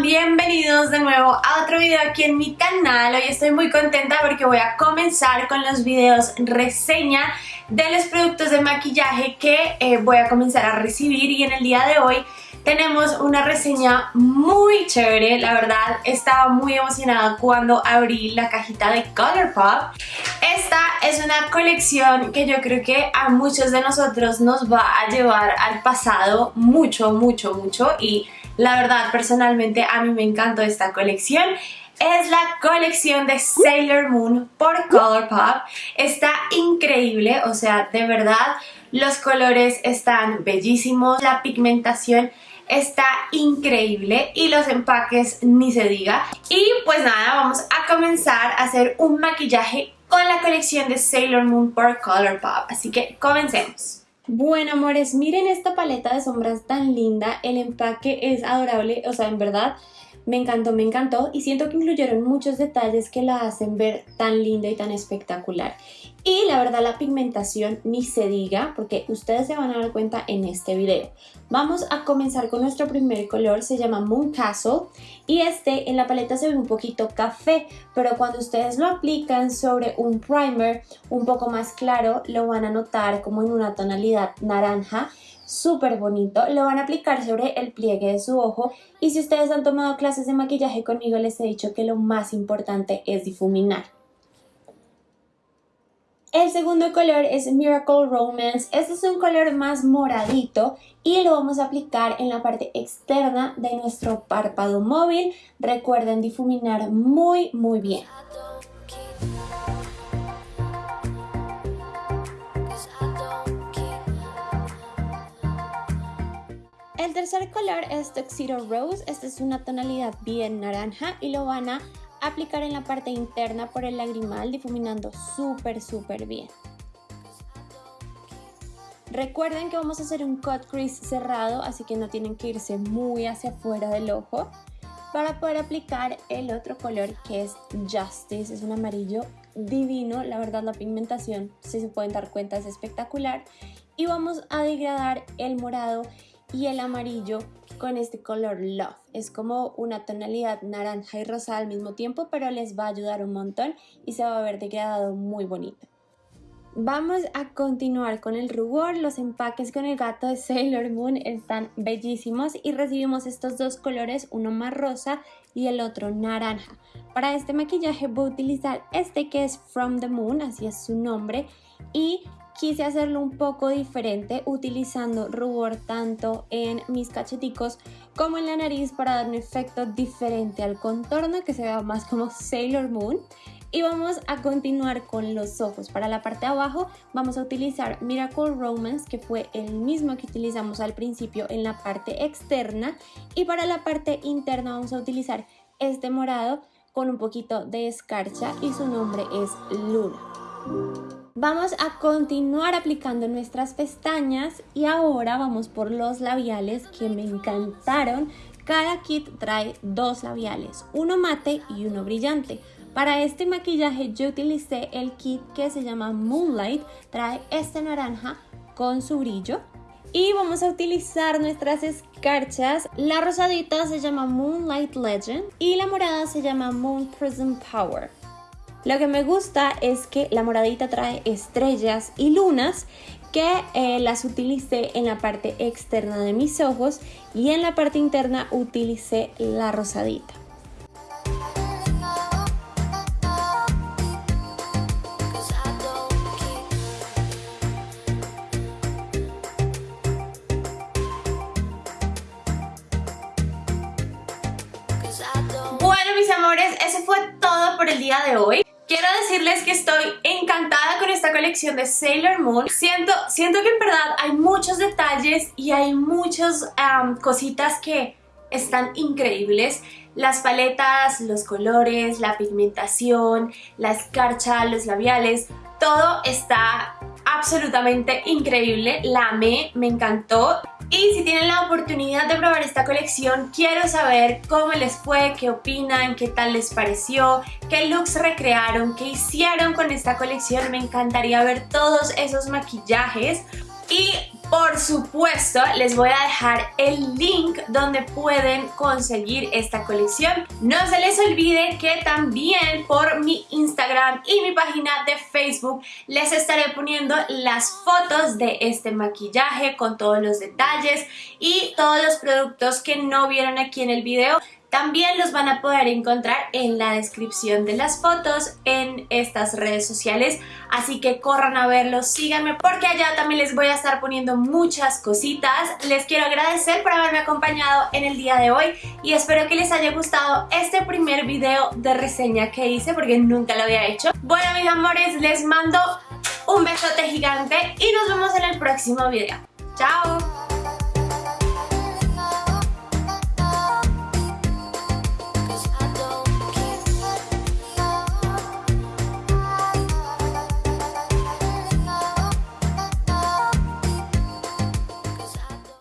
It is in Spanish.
nuevo a otro video aquí en mi canal. Hoy estoy muy contenta porque voy a comenzar con los videos reseña de los productos de maquillaje que eh, voy a comenzar a recibir y en el día de hoy tenemos una reseña muy chévere, la verdad estaba muy emocionada cuando abrí la cajita de Colourpop. Esta es una colección que yo creo que a muchos de nosotros nos va a llevar al pasado mucho, mucho, mucho y la verdad personalmente a mí me encantó esta colección es la colección de Sailor Moon por Colourpop. Está increíble, o sea, de verdad, los colores están bellísimos, la pigmentación está increíble y los empaques ni se diga. Y pues nada, vamos a comenzar a hacer un maquillaje con la colección de Sailor Moon por Colourpop. Así que comencemos. Bueno amores, miren esta paleta de sombras tan linda, el empaque es adorable, o sea en verdad me encantó, me encantó y siento que incluyeron muchos detalles que la hacen ver tan linda y tan espectacular. Y la verdad la pigmentación ni se diga porque ustedes se van a dar cuenta en este video. Vamos a comenzar con nuestro primer color, se llama Moon Castle y este en la paleta se ve un poquito café, pero cuando ustedes lo aplican sobre un primer un poco más claro lo van a notar como en una tonalidad naranja súper bonito. Lo van a aplicar sobre el pliegue de su ojo y si ustedes han tomado clases de maquillaje conmigo les he dicho que lo más importante es difuminar. El segundo color es Miracle Romance. Este es un color más moradito y lo vamos a aplicar en la parte externa de nuestro párpado móvil. Recuerden difuminar muy muy bien. El tercer color es Tuxedo Rose, esta es una tonalidad bien naranja y lo van a aplicar en la parte interna por el lagrimal difuminando súper súper bien. Recuerden que vamos a hacer un cut crease cerrado, así que no tienen que irse muy hacia afuera del ojo para poder aplicar el otro color que es Justice, es un amarillo divino, la verdad la pigmentación, si se pueden dar cuenta, es espectacular. Y vamos a degradar el morado y el amarillo con este color Love. Es como una tonalidad naranja y rosa al mismo tiempo, pero les va a ayudar un montón y se va a ver degradado muy bonito. Vamos a continuar con el rubor, los empaques con el gato de Sailor Moon están bellísimos y recibimos estos dos colores, uno más rosa y el otro naranja. Para este maquillaje voy a utilizar este que es From the Moon, así es su nombre, y quise hacerlo un poco diferente utilizando rubor tanto en mis cacheticos como en la nariz para dar un efecto diferente al contorno que se vea más como Sailor Moon. Y vamos a continuar con los ojos. Para la parte de abajo vamos a utilizar Miracle Romance, que fue el mismo que utilizamos al principio en la parte externa. Y para la parte interna vamos a utilizar este morado con un poquito de escarcha y su nombre es Luna. Vamos a continuar aplicando nuestras pestañas y ahora vamos por los labiales que me encantaron. Cada kit trae dos labiales, uno mate y uno brillante. Para este maquillaje yo utilicé el kit que se llama Moonlight, trae este naranja con su brillo. Y vamos a utilizar nuestras escarchas. La rosadita se llama Moonlight Legend y la morada se llama Moon Prism Power. Lo que me gusta es que la moradita trae estrellas y lunas que eh, las utilicé en la parte externa de mis ojos y en la parte interna utilicé la rosadita. Bueno mis amores, eso fue todo por el día de hoy. Quiero decirles que estoy encantada con esta colección de Sailor Moon. Siento, siento que en verdad hay muchos detalles y hay muchas cositas que están increíbles. Las paletas, los colores, la pigmentación, la escarcha, los labiales, todo está absolutamente increíble. La amé, me encantó. Y si tienen la oportunidad de probar esta colección, quiero saber cómo les fue, qué opinan, qué tal les pareció, qué looks recrearon, qué hicieron con esta colección. Me encantaría ver todos esos maquillajes. Y Por supuesto, les voy a dejar el link donde pueden conseguir esta colección. No se les olvide que también por mi Instagram y mi página de Facebook les estaré poniendo las fotos de este maquillaje con todos los detalles y todos los productos que no vieron aquí en el video también los van a poder encontrar en la descripción de las fotos en estas redes sociales, así que corran a verlos, síganme porque allá también les voy a estar poniendo muchas cositas. Les quiero agradecer por haberme acompañado en el día de hoy y espero que les haya gustado este primer video de reseña que hice porque nunca lo había hecho. Bueno mis amores, les mando un besote gigante y nos vemos en el próximo video. ¡Chao!